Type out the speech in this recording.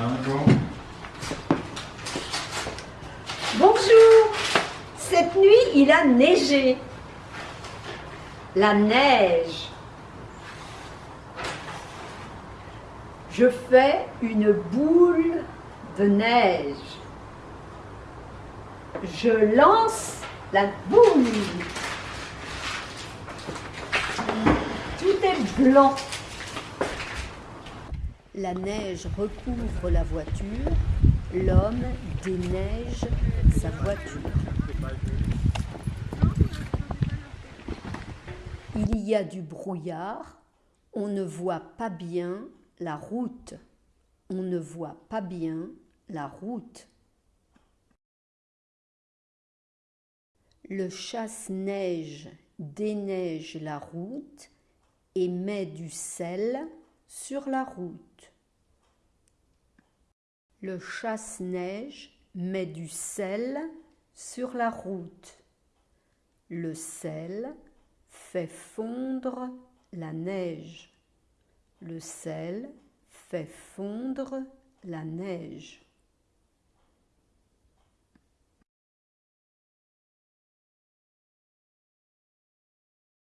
Bonjour Cette nuit, il a neigé. La neige. Je fais une boule de neige. Je lance la boule. Tout est blanc. La neige recouvre la voiture, l'homme déneige sa voiture. Il y a du brouillard, on ne voit pas bien la route. On ne voit pas bien la route. Le chasse-neige déneige la route et met du sel sur la route. Le chasse-neige met du sel sur la route. Le sel fait fondre la neige. Le sel fait fondre la neige.